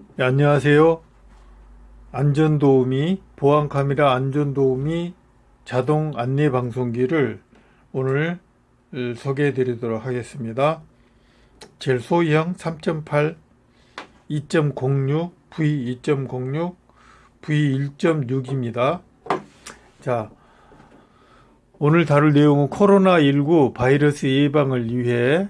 네, 안녕하세요. 안전도우미, 보안카메라 안전도우미 자동 안내 방송기를 오늘 소개해 드리도록 하겠습니다. 제일 소형 3.8, 2.06, V2.06, V1.6입니다. 자, 오늘 다룰 내용은 코로나19 바이러스 예방을 위해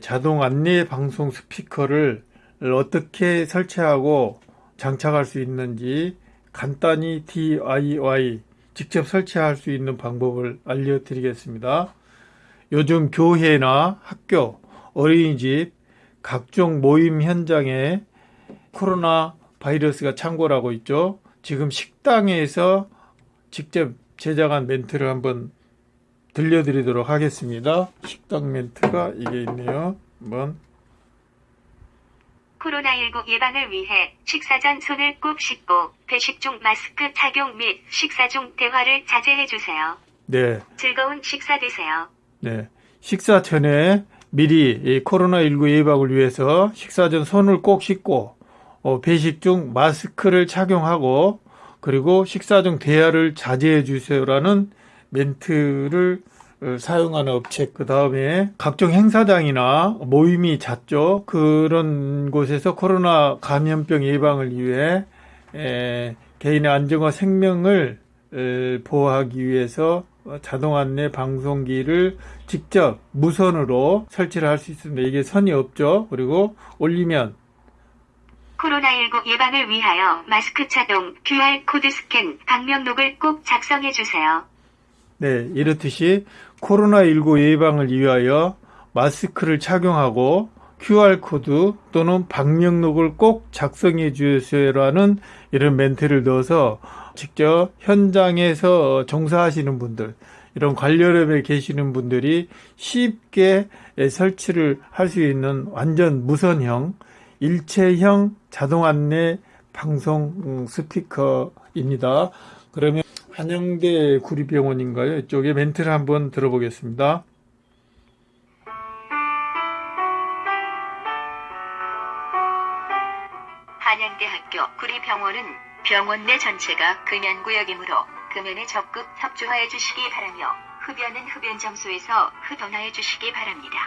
자동 안내 방송 스피커를 어떻게 설치하고 장착할 수 있는지 간단히 DIY 직접 설치할 수 있는 방법을 알려드리겠습니다. 요즘 교회나 학교, 어린이집, 각종 모임 현장에 코로나 바이러스가 창궐하고 있죠. 지금 식당에서 직접 제작한 멘트를 한번 들려드리도록 하겠습니다. 식당 멘트가 이게 있네요. 한번 코로나19 예방을 위해 식사 전 손을 꼭 씻고 배식 중 마스크 착용 및 식사 중 대화를 자제해 주세요. 네, 즐거운 식사 되세요. 네. 식사 전에 미리 이 코로나19 예방을 위해서 식사 전 손을 꼭 씻고 어, 배식 중 마스크를 착용하고 그리고 식사 중 대화를 자제해 주세요라는 멘트를 어, 사용하는 업체 그 다음에 각종 행사장이나 모임이 잦죠 그런 곳에서 코로나 감염병 예방을 위해 에, 개인의 안전과 생명을 에, 보호하기 위해서 자동 안내 방송기를 직접 무선으로 설치를 할 수 있습니다. 이게 선이 없죠. 그리고 올리면 코로나19 예방을 위하여 마스크 착용, QR코드 스캔, 방명록을 꼭 작성해 주세요. 네, 이렇듯이 코로나19 예방을 위하여 마스크를 착용하고 QR코드 또는 방명록을 꼭 작성해 주세요라는 이런 멘트를 넣어서 직접 현장에서 종사하시는 분들, 이런 관련업에 계시는 분들이 쉽게 설치를 할 수 있는 완전 무선형, 일체형 자동 안내 방송 스피커입니다. 그러면 한영대 구리병원인가요? 이쪽에 멘트를 한번 들어보겠습니다. 한양대학교 구리병원은 병원 내 전체가 금연구역이므로 금연에 적극 협조하여 주시기 바라며 흡연은 흡연 장소에서 흡연하여 주시기 바랍니다.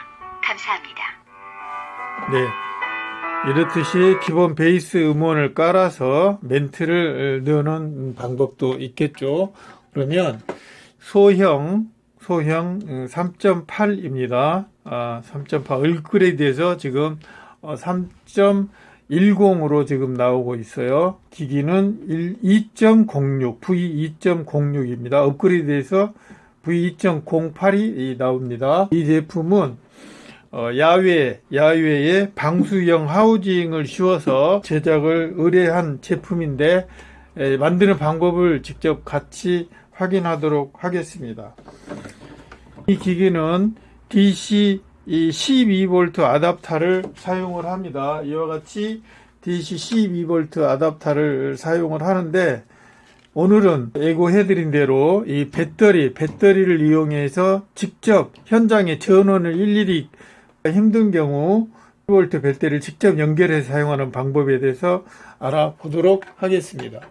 감사합니다. 네. 이렇듯이 기본 베이스 음원을 깔아서 멘트를 넣는 방법도 있겠죠. 그러면 소형, 소형 3.8입니다. 아, 3.8 얼그레이드에서 지금 3.10으로 지금 나오고 있어요. 기기는 2.06, V2.06입니다. 업그레이드해서 V2.08이 나옵니다. 이 제품은 어, 야외, 야외에 방수형 하우징을 씌워서 제작을 의뢰한 제품인데 에, 만드는 방법을 직접 같이 확인하도록 하겠습니다. 이 기기는 DC 12V 아답터를 사용을 합니다. 이와 같이 DC 12V 아답터를 사용을 하는데 오늘은 예고해드린 대로 이 배터리, 배터리를 이용해서 직접 현장에 전원을 일일이 힘든 경우 12V 배터리를 직접 연결해서 사용하는 방법에 대해서 알아보도록 하겠습니다.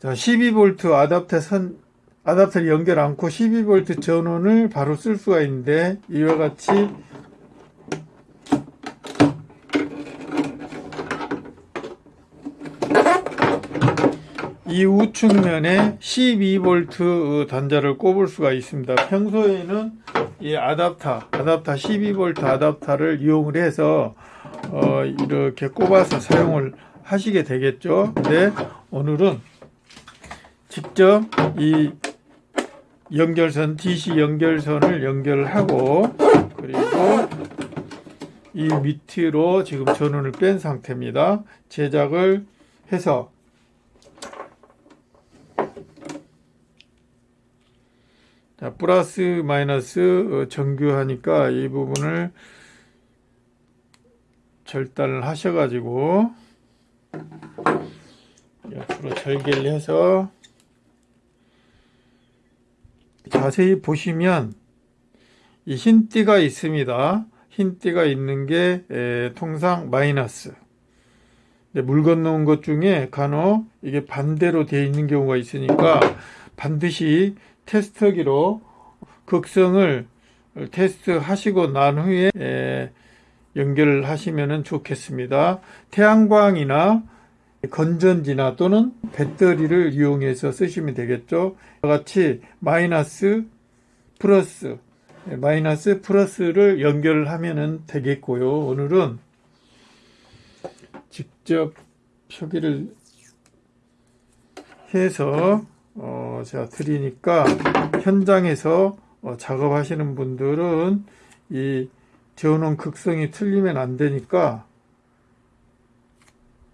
자, 12V 아답터 선, 아답터를 연결 않고 12V 전원을 바로 쓸 수가 있는데 이와 같이 이 우측면에 12V 단자를 꼽을 수가 있습니다. 평소에는 이 아답터, 아답터 12V 아답터를 이용을 해서 어, 이렇게 꼽아서 사용을 하시게 되겠죠. 근데 오늘은 직접 이 연결선, DC 연결선을 연결하고 그리고 이 밑으로 지금 전원을 뺀 상태입니다. 제작을 해서 자, 플러스 마이너스 정규하니까 이 부분을 절단을 하셔가지고 옆으로 절개를 해서 자세히 보시면 이 흰띠가 있습니다. 흰 띠가 있는 게 에, 통상 마이너스. 근데 물 건너온 것 중에 간혹 이게 반대로 되어 있는 경우가 있으니까 반드시 테스터기로 극성을 테스트 하시고 난 후에 에, 연결을 하시면 좋겠습니다. 태양광이나 건전지나 또는 배터리를 이용해서 쓰시면 되겠죠. 같이 마이너스 플러스 네, 마이너스 플러스를 연결을 하면 되겠고요. 오늘은 직접 표기를 해서 어, 제가 드리니까 현장에서 어, 작업하시는 분들은 이 재워놓은 극성이 틀리면 안 되니까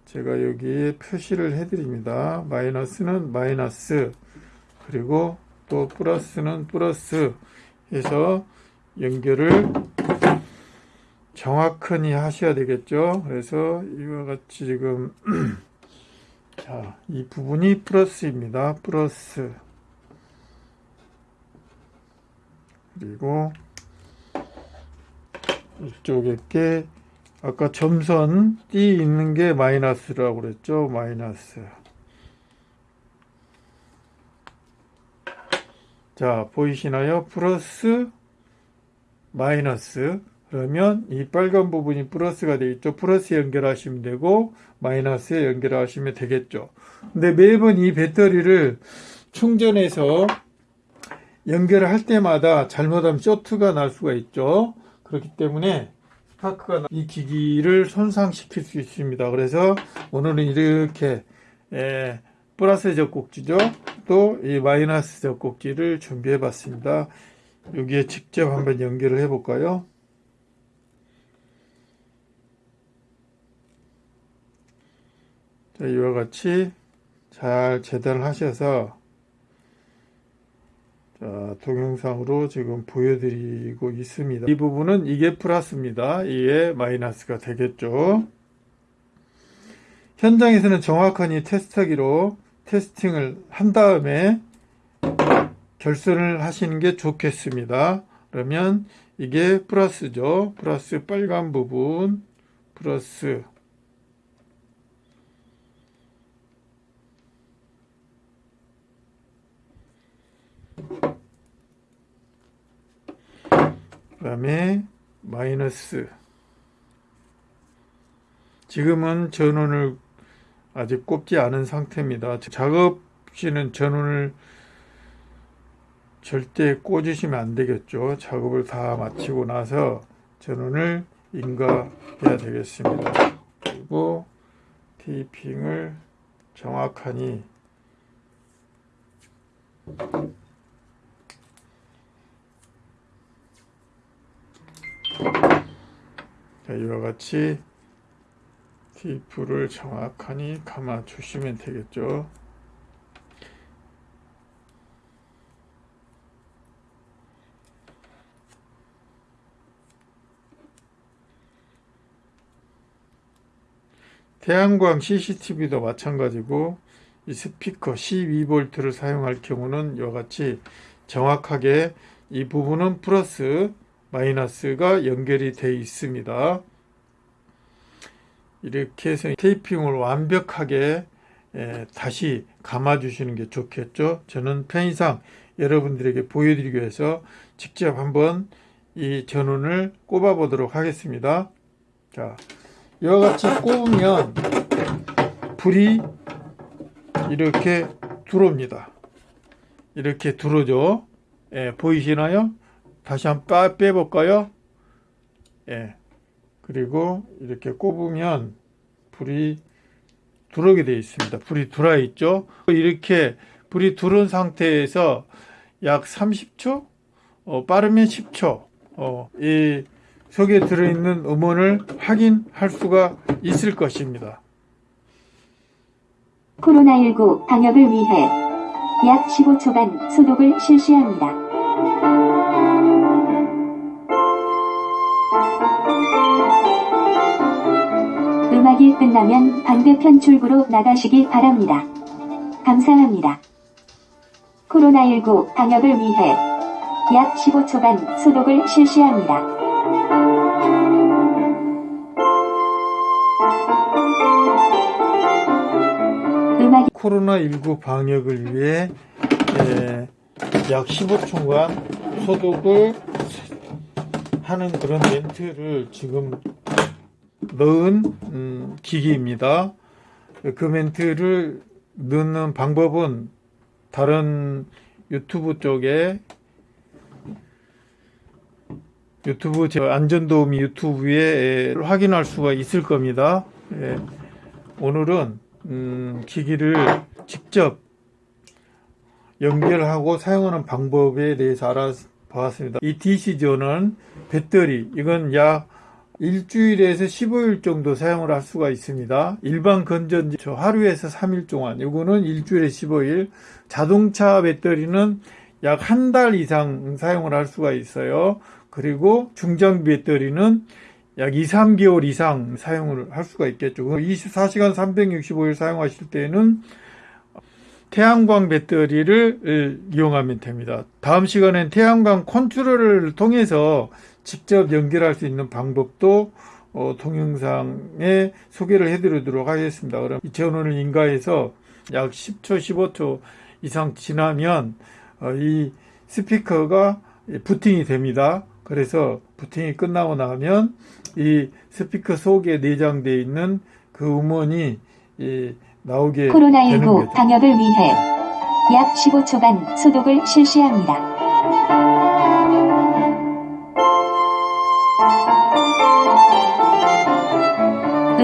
제가 여기에 표시를 해드립니다. 마이너스는 마이너스 그리고 또 플러스는 플러스 해서 연결을 정확히 하셔야 되겠죠. 그래서 이와 같이 지금 자, 이 부분이 플러스입니다. 플러스 그리고 이쪽에 게 아까 점선 띠 있는 게 마이너스라고 그랬죠. 마이너스. 자, 보이시나요? 플러스, 마이너스. 그러면 이 빨간 부분이 플러스가 되어 있죠. 플러스 연결하시면 되고, 마이너스에 연결하시면 되겠죠. 근데 매번 이 배터리를 충전해서 연결을 할 때마다 잘못하면 쇼트가 날 수가 있죠. 그렇기 때문에 스파크가 이 기기를 손상시킬 수 있습니다. 그래서 오늘은 이렇게 에, 플러스 젖꼭지죠. 또 이 마이너스 젖꼭지를 준비해 봤습니다. 여기에 직접 한번 연결을 해 볼까요? 이와 같이 잘 재단을 하셔서 자, 동영상으로 지금 보여드리고 있습니다. 이 부분은 이게 플러스입니다. 이게 마이너스가 되겠죠. 현장에서는 정확한 이 테스트하기로 테스팅을 한 다음에 결선을 하시는 게 좋겠습니다. 그러면 이게 플러스죠. 플러스 빨간 부분, 플러스 그 다음에 마이너스 지금은 전원을 아직 꼽지 않은 상태입니다. 작업 시는 전원을 절대 꽂으시면 안 되겠죠. 작업을 다 마치고 나서 전원을 인가해야 되겠습니다. 그리고 테이핑을 정확하니 자, 이와 같이 테이프를 정확하니 감아 주시면 되겠죠. 태양광 CCTV도 마찬가지고 이 스피커 12V를 사용할 경우는 이와 같이 정확하게 이 부분은 플러스 마이너스가 연결이 되어 있습니다. 이렇게 해서 테이핑을 완벽하게 다시 감아 주시는 게 좋겠죠. 저는 편의상 여러분들에게 보여드리기 위해서 직접 한번 이 전원을 꼽아 보도록 하겠습니다. 자, 이와 같이 꼽으면 불이 이렇게 들어옵니다. 이렇게 들어오죠. 예, 보이시나요? 다시 한 번 빼볼까요? 예. 그리고 이렇게 꼽으면 불이 들어오게 되어 있습니다. 불이 들어와 있죠. 이렇게 불이 들어온 상태에서 약 30초, 어, 빠르면 10초, 어, 이 속에 들어있는 음원을 확인할 수가 있을 것입니다. 코로나19 방역을 위해 약 15초간 소독을 실시합니다. 끝나면 반대편 출구로 나가시길 바랍니다. 감사합니다. 코로나19 방역을 위해 약 15초간 소독을 실시합니다. 코로나19 방역을 위해 예, 약 15초간 소독을 하는 그런 멘트를 지금 넣은 음, 기기입니다. 그 멘트를 넣는 방법은 다른 유튜브 쪽에 유튜브 제 안전도우미 유튜브에 에, 확인할 수가 있을 겁니다. 예. 오늘은 음, 기기를 직접 연결하고 사용하는 방법에 대해서 알아보았습니다. 이 DC존은 배터리, 이건 약 일주일에서 15일 정도 사용을 할 수가 있습니다. 일반 건전지 저 하루에서 3일 동안, 이거는 일주일에 15일. 자동차 배터리는 약 한 달 이상 사용을 할 수가 있어요. 그리고 중장비 배터리는 약 2, 3개월 이상 사용을 할 수가 있겠죠. 24시간 365일 사용하실 때는 태양광 배터리를 이용하면 됩니다. 다음 시간엔 태양광 컨트롤을 통해서 직접 연결할 수 있는 방법도 어, 동영상에 소개를 해드리도록 하겠습니다. 그럼 이 전원을 인가해서 약 10초, 15초 이상 지나면 어, 이 스피커가 부팅이 됩니다. 그래서 부팅이 끝나고 나면 이 스피커 속에 내장되어 있는 그 음원이 이 나오게 되는 코로나19 거죠. 방역을 위해 약 15초간 소독을 실시합니다.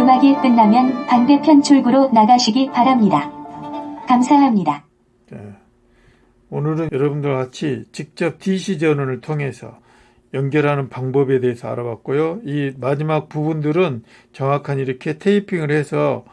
음악이 끝나면 반대편 출구로 나가시기 바랍니다. 감사합니다. 네. 오늘은 여러분들 같이 직접 DC 전원을 통해서 연결하는 방법에 대해서 알아봤고요. 이 마지막 부분들은 정확한 이렇게 테이핑을 해서